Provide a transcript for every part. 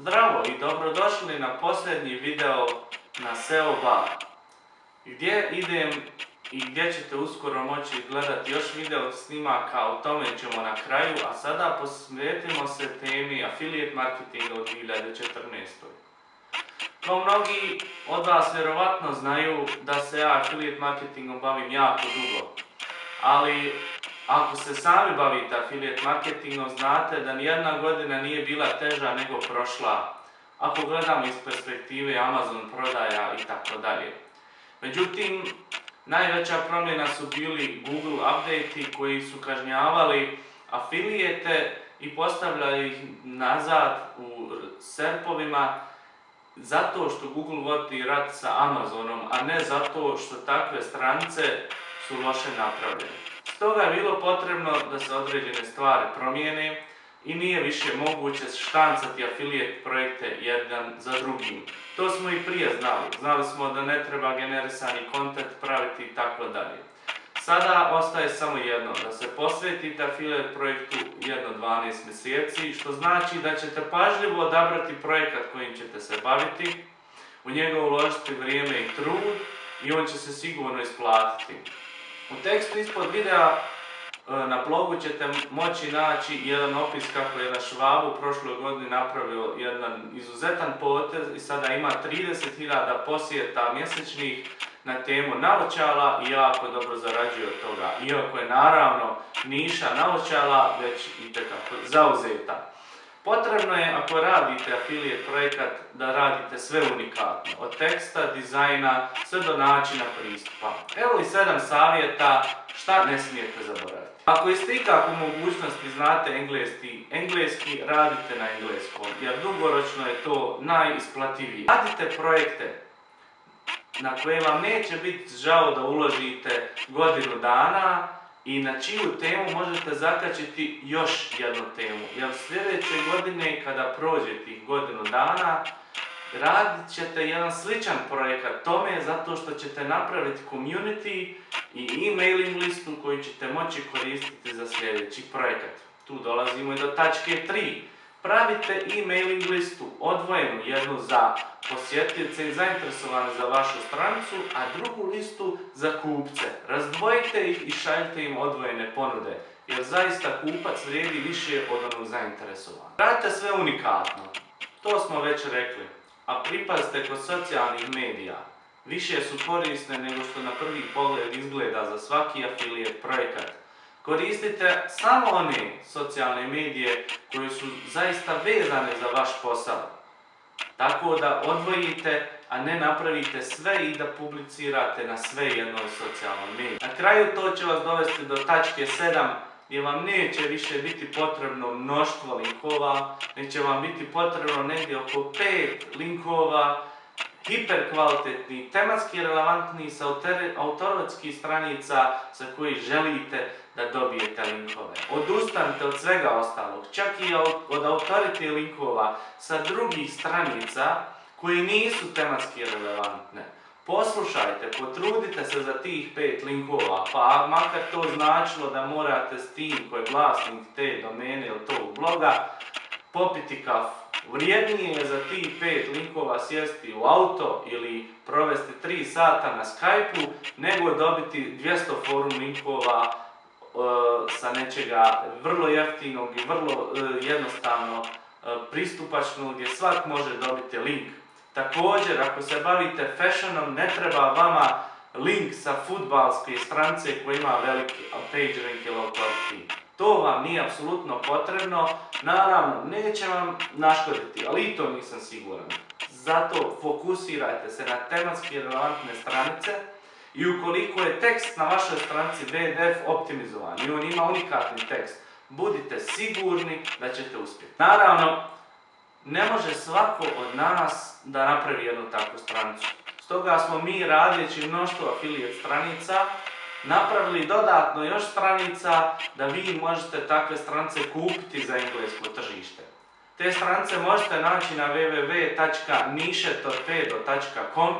Zdravo i dobrodošli na posljednji video na SEO Bar. Gdje idem i gdje ćete uskoro moći gledati još video snimaka, o tome ćemo na kraju, a sada posvetimo se temi affiliate marketinga u 2014. Kao mnogi od vas vjerovatno znaju da se ja affiliate marketingom bavim jako dugo, ali ako se sami bavite affiliate marketingom, znate da nijedna godina nije bila teža nego prošla. Ako gledamo iz perspektive Amazon prodaja i tako dalje. Međutim, najveća promjena su bili Google update koji su kažnjavali afilijete i postavljali ih nazad u serpovima zato što Google vodi rat sa Amazonom, a ne zato što takve stranice su loše napravljene. Stoga je bilo potrebno da se određene stvari promijene i nije više moguće štancati afilijet projekte jedan za drugim. To smo i prije znali. Znali smo da ne treba generisani kontent praviti i tako dalje. Sada ostaje samo jedno, da se posvetite afilijet projektu jedno 12 mjeseci, što znači da ćete pažljivo odabrati projekat kojim ćete se baviti, u njega uložiti vrijeme i trud i on će se sigurno isplatiti. U tekstu ispod videa e, na blogu ćete moći naći jedan opis kako je na Švabu prošloj godini napravio jedan izuzetan potez i sada ima 30.000 posjeta mjesečnih na temu naočala i jako dobro zarađuje od toga. Iako je naravno niša naočala već i tekako zauzeta. Potrebno je, ako radite affiliate projekat, da radite sve unikatno. Od teksta, dizajna, sve do načina pristupa. Evo i sedam savjeta šta ne smijete zaboraviti. Ako ste ikako mogućnosti znate engleski, engleski radite na engleskom, jer dugoročno je to najisplativije. Radite projekte na koje vam neće biti žao da uložite godinu dana, i na čiju temu možete zakačiti još jednu temu. Jer sljedeće godine kada prođe tih godinu dana, radit ćete jedan sličan projekat tome zato što ćete napraviti community i e-mailing listu koju ćete moći koristiti za sljedeći projekat. Tu dolazimo i do tačke 3 pravite e-mailing listu odvojenu, jednu za posjetitelje i zainteresovane za vašu stranicu, a drugu listu za kupce. Razdvojite ih i šaljite im odvojene ponude, jer zaista kupac vrijedi više od onog zainteresovanog. Radite sve unikatno, to smo već rekli, a pripazite kod socijalnih medija. Više su korisne nego što na prvi pogled izgleda za svaki afilijet projekat. Koristite samo one socijalne medije koje su zaista vezane za vaš posao. Tako da odvojite, a ne napravite sve i da publicirate na sve jednoj socijalnoj mediji. Na kraju to će vas dovesti do tačke 7 gdje vam neće više biti potrebno mnoštvo linkova, neće vam biti potrebno negdje oko 5 linkova, hiperkvalitetni, tematski relevantni sa autorovskih stranica sa koji želite da dobijete linkove. Odustanite od svega ostalog, čak i od autorite linkova sa drugih stranica koji nisu tematski relevantne. Poslušajte, potrudite se za tih pet linkova, pa makar to značilo da morate s tim koji je vlasnik te domene ili tog bloga popiti kafu. Vrijednije je za tih pet linkova sjesti u auto ili provesti 3 sata na Skype-u nego dobiti 200 forum linkova E, sa nečega vrlo jeftinog i vrlo e, jednostavno e, pristupačnog gdje svak može dobiti link. Također, ako se bavite fashionom, ne treba vama link sa futbalske stranice koji ima veliki PageRank ili authority. To vam nije apsolutno potrebno, naravno neće vam naškoditi, ali i to nisam siguran. Zato fokusirajte se na tematski relevantne stranice, i ukoliko je tekst na vašoj stranici VDF optimizovan i on ima unikatni tekst, budite sigurni da ćete uspjeti. Naravno, ne može svako od nas da napravi jednu takvu stranicu. Stoga smo mi radijeći mnoštvo affiliate stranica napravili dodatno još stranica da vi možete takve stranice kupiti za englesko tržište. Te stranice možete naći na www.nišetorpedo.com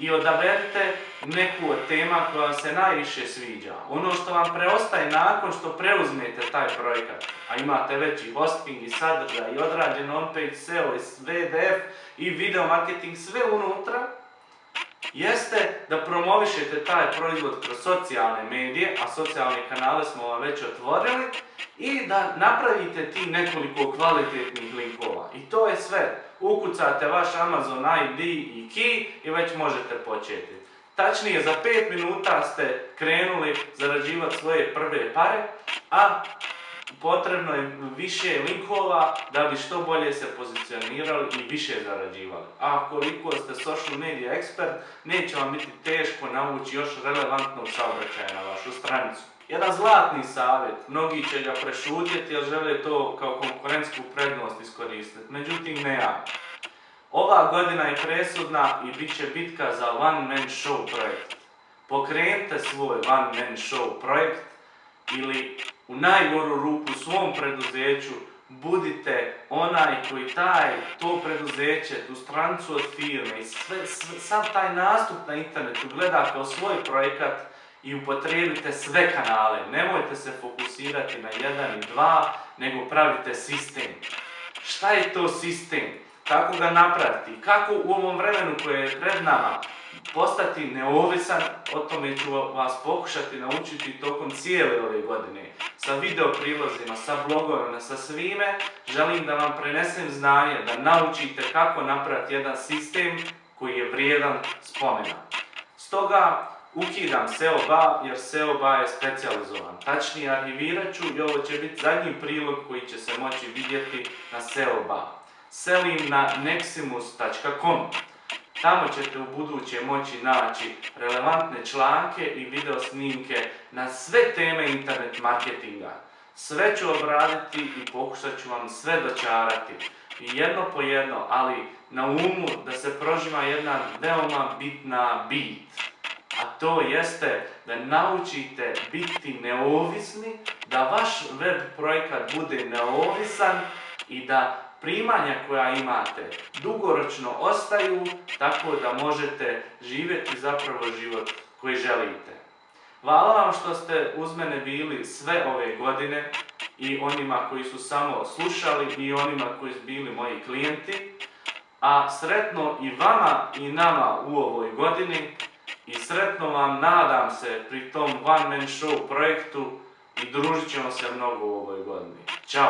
i odaberite neku od tema koja vam se najviše sviđa. Ono što vam preostaje nakon što preuzmete taj projekat, a imate veći hosting i sadržaj i odrađen on-page SEO i VDF i video marketing sve unutra, jeste da promovišete taj proizvod kroz socijalne medije, a socijalne kanale smo vam već otvorili, i da napravite ti nekoliko kvalitetnih linkova. I to je sve. Ukucate vaš Amazon ID i key i već možete početi. Tačnije, za 5 minuta ste krenuli zarađivati svoje prve pare, a potrebno je više linkova da bi što bolje se pozicionirali i više zarađivali. A koliko ste social media ekspert, neće vam biti teško navući još relevantnog saobraćaja na vašu stranicu. Jedan zlatni savjet, mnogi će ga prešutjeti jer žele to kao konkurentsku prednost iskoristiti, međutim ne ja. Ova godina je presudna i bit će bitka za one man show projekt. Pokrenite svoj one man show projekt ili u najgoru ruku svom preduzeću budite onaj koji taj, to preduzeće, tu strancu od firme i sve, sav taj nastup na internetu gleda kao svoj projekat i upotrijebite sve kanale. Nemojte se fokusirati na jedan i dva, nego pravite sistem. Šta je to sistem? Kako ga napraviti? Kako u ovom vremenu koje je pred nama postati neovisan, o tome ću vas pokušati naučiti tokom cijele ove godine. Sa video prilozima, sa blogovima, sa svime, želim da vam prenesem znanje, da naučite kako napraviti jedan sistem koji je vrijedan spomena. Stoga, ukidam SEO BA jer SEO BA je specializovan. Tačnije arhivirat ću i ovo će biti zadnji prilog koji će se moći vidjeti na SEO BA. Selim na neximus.com. Tamo ćete u buduće moći naći relevantne članke i video snimke na sve teme internet marketinga. Sve ću obraditi i pokušat ću vam sve dočarati. Jedno po jedno, ali na umu da se prožima jedna veoma bitna bit a to jeste da naučite biti neovisni, da vaš web projekat bude neovisan i da primanja koja imate dugoročno ostaju tako da možete živjeti zapravo život koji želite. Hvala vam što ste uz mene bili sve ove godine i onima koji su samo slušali i onima koji su bili moji klijenti. A sretno i vama i nama u ovoj godini i sretno vam nadam se pri tom One Man Show projektu i družit ćemo se mnogo u ovoj godini.